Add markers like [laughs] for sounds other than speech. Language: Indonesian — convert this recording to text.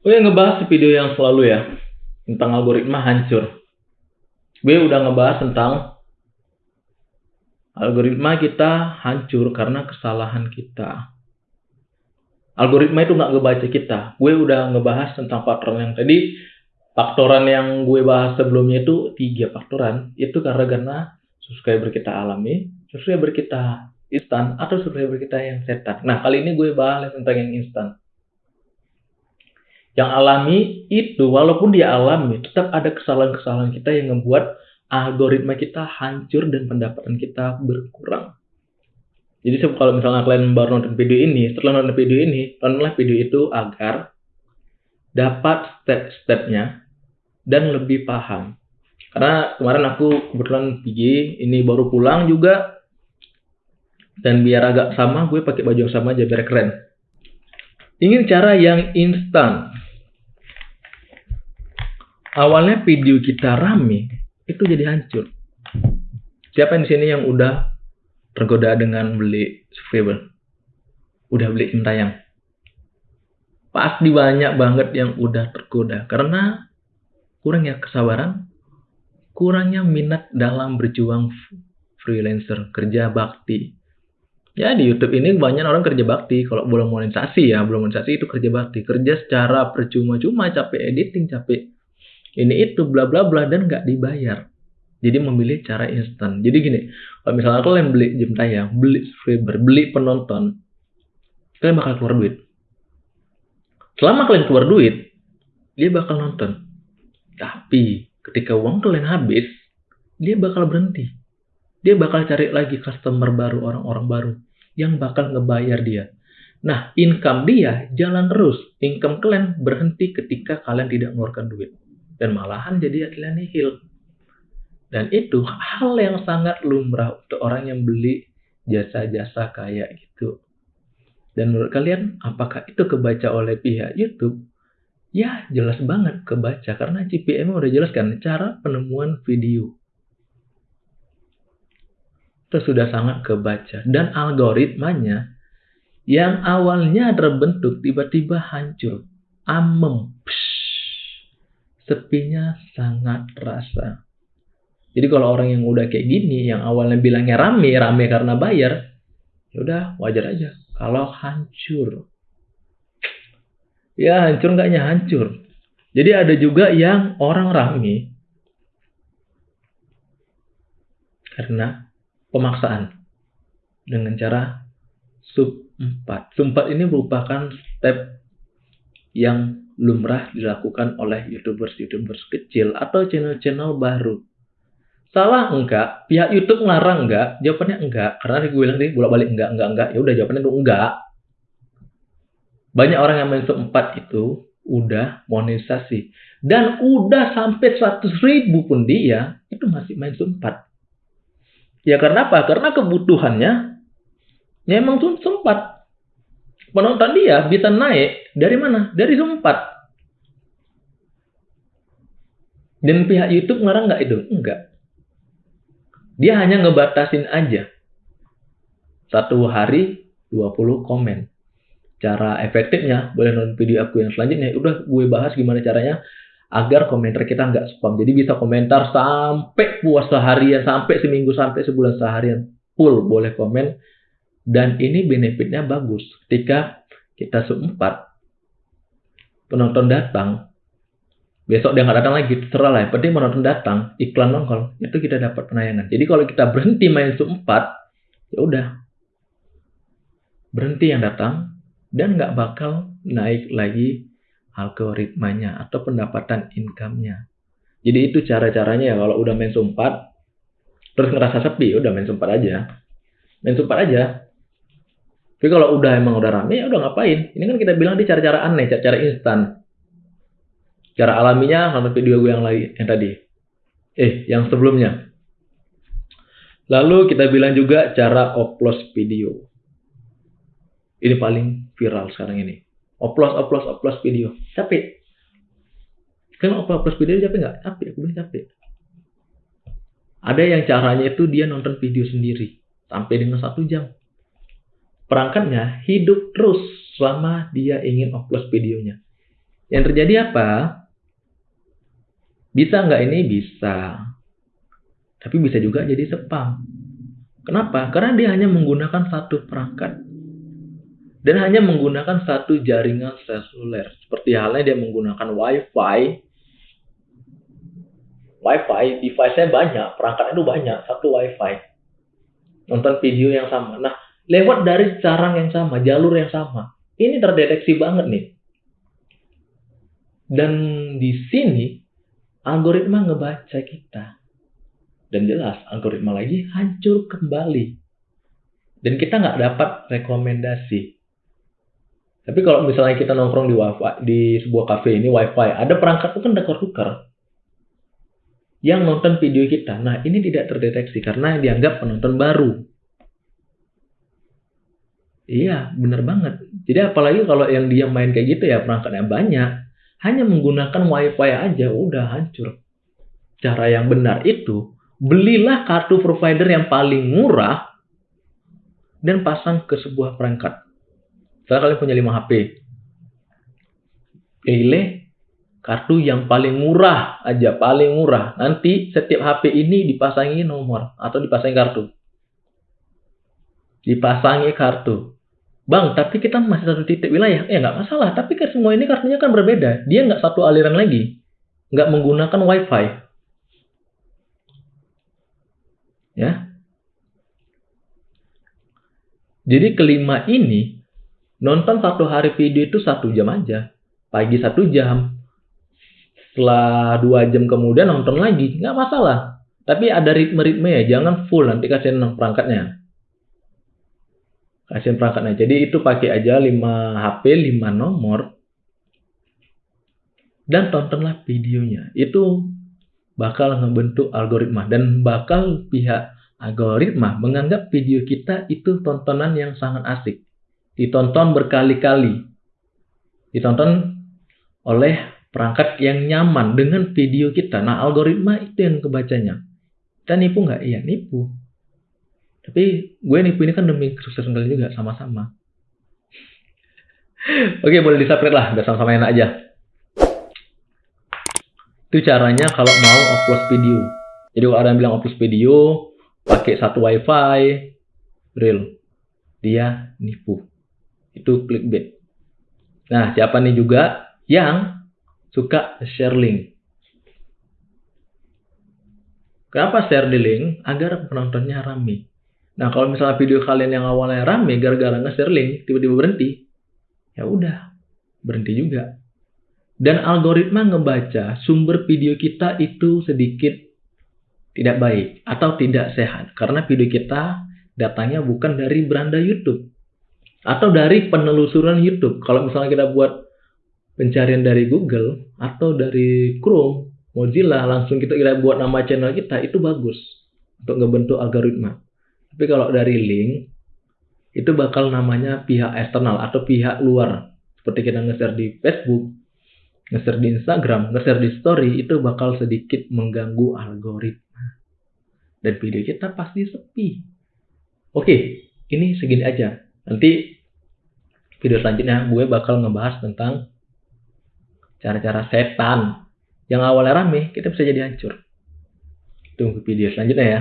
Gue ngebahas di video yang selalu ya tentang algoritma hancur. Gue udah ngebahas tentang algoritma kita hancur karena kesalahan kita. Algoritma itu nggak ngebaca kita. Gue udah ngebahas tentang faktoran yang tadi. Faktoran yang gue bahas sebelumnya itu tiga faktoran. Itu karena karena subscriber kita alami, subscriber kita instan, atau subscriber kita yang setan. Nah kali ini gue bahas tentang yang instan yang alami itu walaupun dia alami tetap ada kesalahan-kesalahan kita yang membuat algoritma kita hancur dan pendapatan kita berkurang. Jadi kalau misalnya kalian baru nonton video ini, setelah nonton video ini, tontonlah video itu agar dapat step-stepnya dan lebih paham. Karena kemarin aku kebetulan pergi, ini baru pulang juga, dan biar agak sama, gue pakai baju yang sama aja biar keren. Ingin cara yang instan, awalnya video kita rame itu jadi hancur. Siapa di sini yang udah tergoda dengan beli subscriber? Udah beli Sintayang? Pasti banyak banget yang udah tergoda karena kurangnya kesabaran, kurangnya minat dalam berjuang freelancer, kerja bakti. Ya di YouTube ini banyak orang kerja bakti. Kalau belum monetisasi ya, belum monetisasi itu kerja bakti. Kerja secara percuma-cuma, capek editing, capek ini itu bla bla bla dan nggak dibayar. Jadi memilih cara instan. Jadi gini, kalau misalnya kalian beli jam tayang, beli subscriber, beli penonton, kalian bakal keluar duit. Selama kalian keluar duit, dia bakal nonton. Tapi ketika uang kalian habis, dia bakal berhenti. Dia bakal cari lagi customer baru, orang-orang baru yang bakal ngebayar dia. Nah, income dia jalan terus. Income kalian berhenti ketika kalian tidak mengeluarkan duit dan malahan jadi akhirnya nihil. Dan itu hal yang sangat lumrah untuk orang yang beli jasa-jasa kayak gitu. Dan menurut kalian, apakah itu kebaca oleh pihak YouTube? Ya, jelas banget kebaca karena CPM udah jelaskan cara penemuan video. Itu sudah sangat kebaca dan algoritmanya yang awalnya terbentuk tiba-tiba hancur, amem, psh, sepinya sangat terasa. Jadi kalau orang yang udah kayak gini, yang awalnya bilangnya rame, rame karena bayar, ya udah wajar aja. Kalau hancur, ya hancur nggaknya hancur. Jadi ada juga yang orang rame karena pemaksaan dengan cara sub 4. Sub 4 ini merupakan step yang lumrah dilakukan oleh YouTubers-YouTubers kecil atau channel-channel baru. Salah enggak? Pihak YouTube ngarang enggak? Jawabannya enggak. Karena gue bilang tadi bolak-balik enggak, enggak, enggak. Ya udah jawabannya itu enggak. Banyak orang yang main 4 itu udah monetisasi. Dan udah sampai 100 ribu pun dia, itu masih main sub 4. Ya karena apa? Karena kebutuhannya ya emang sempat penonton dia bisa naik dari mana? Dari Zoom 4. Dan pihak YouTube ngarang nggak itu? Enggak. Dia hanya ngebatasin aja. Satu hari 20 komen. Cara efektifnya, boleh nonton video aku yang selanjutnya. Udah gue bahas gimana caranya agar komentar kita nggak spam. Jadi bisa komentar sampai puas seharian, sampai seminggu, sampai sebulan seharian. Full boleh komen dan ini benefitnya bagus. Ketika kita seempat, penonton datang, besok dia nggak datang lagi, terserah lah. Yang penting penonton datang, iklan nongol, itu kita dapat penayangan. Jadi kalau kita berhenti main seempat, ya udah. Berhenti yang datang, dan nggak bakal naik lagi algoritmanya atau pendapatan income-nya. Jadi itu cara-caranya ya kalau udah main sumpat terus ngerasa sepi, udah main sumpat aja. Main sumpat aja. Tapi kalau udah emang udah rame ya udah ngapain? Ini kan kita bilang di cara-cara aneh, cara-cara instan. Cara alaminya sama video gue yang lain yang tadi. Eh, yang sebelumnya. Lalu kita bilang juga cara upload video. Ini paling viral sekarang ini. Upload, upload, upload video. Capek. Kan upload, upload video capek nggak? Capek, aku bilang capek. Ada yang caranya itu dia nonton video sendiri. Sampai dengan satu jam perangkatnya hidup terus selama dia ingin upload videonya. Yang terjadi apa? Bisa nggak ini? Bisa. Tapi bisa juga jadi spam. Kenapa? Karena dia hanya menggunakan satu perangkat. Dan hanya menggunakan satu jaringan seluler. Seperti halnya dia menggunakan Wi-Fi. Wi-Fi, device-nya banyak, perangkatnya itu banyak, satu Wi-Fi. Nonton video yang sama. Nah, lewat dari carang yang sama, jalur yang sama. Ini terdeteksi banget nih. Dan di sini, algoritma ngebaca kita. Dan jelas algoritma lagi hancur kembali. Dan kita nggak dapat rekomendasi. Tapi kalau misalnya kita nongkrong di wifi di sebuah cafe ini wifi, ada perangkat itu kan tukar-tukar yang nonton video kita. Nah ini tidak terdeteksi karena dianggap penonton baru. Iya, benar banget. Jadi apalagi kalau yang dia main kayak gitu ya perangkatnya banyak, hanya menggunakan wifi aja udah hancur. Cara yang benar itu belilah kartu provider yang paling murah dan pasang ke sebuah perangkat. Misalnya kalian punya 5 HP. Pilih kartu yang paling murah aja, paling murah. Nanti setiap HP ini dipasangi nomor atau dipasangi kartu. Dipasangi kartu. Bang, tapi kita masih satu titik wilayah. Ya nggak masalah, tapi kan semua ini kartunya kan berbeda. Dia nggak satu aliran lagi. Nggak menggunakan WiFi. Ya. Jadi kelima ini nonton satu hari video itu satu jam aja. Pagi satu jam. Setelah dua jam kemudian nonton lagi. Nggak masalah. Tapi ada ritme-ritme ya. Jangan full nanti kasih perangkatnya. Kasih perangkatnya. Jadi itu pakai aja 5 HP, 5 nomor. Dan tontonlah videonya. Itu bakal ngebentuk algoritma dan bakal pihak algoritma menganggap video kita itu tontonan yang sangat asik. Ditonton berkali-kali. Ditonton oleh perangkat yang nyaman dengan video kita. Nah, algoritma itu yang kebacanya. Kita nipu nggak? Iya, nipu. Tapi gue nipu ini kan demi kesuksesan kalian juga, sama-sama. [laughs] Oke, boleh disubscribe lah, biar sama-sama enak aja. Itu caranya kalau mau upload video. Jadi kalau ada yang bilang upload video, pakai satu wifi, real. Dia nipu. Itu clickbait. Nah, siapa nih juga yang suka share link. Kenapa share di link? Agar penontonnya rame. Nah, kalau misalnya video kalian yang awalnya rame gara-gara nge-share link, tiba-tiba berhenti, ya udah, berhenti juga. Dan algoritma ngebaca sumber video kita itu sedikit tidak baik atau tidak sehat. Karena video kita datanya bukan dari beranda YouTube. Atau dari penelusuran YouTube. Kalau misalnya kita buat pencarian dari Google atau dari Chrome, Mozilla, langsung kita, kita buat nama channel kita, itu bagus untuk ngebentuk algoritma. Tapi kalau dari link, itu bakal namanya pihak eksternal atau pihak luar. Seperti kita nge-share di Facebook, nge-share di Instagram, nge-share di story itu bakal sedikit mengganggu algoritma. Dan video kita pasti sepi. Oke, ini segini aja. Nanti video selanjutnya gue bakal ngebahas tentang cara-cara setan. Yang awalnya rame, kita bisa jadi hancur. Tunggu video selanjutnya ya.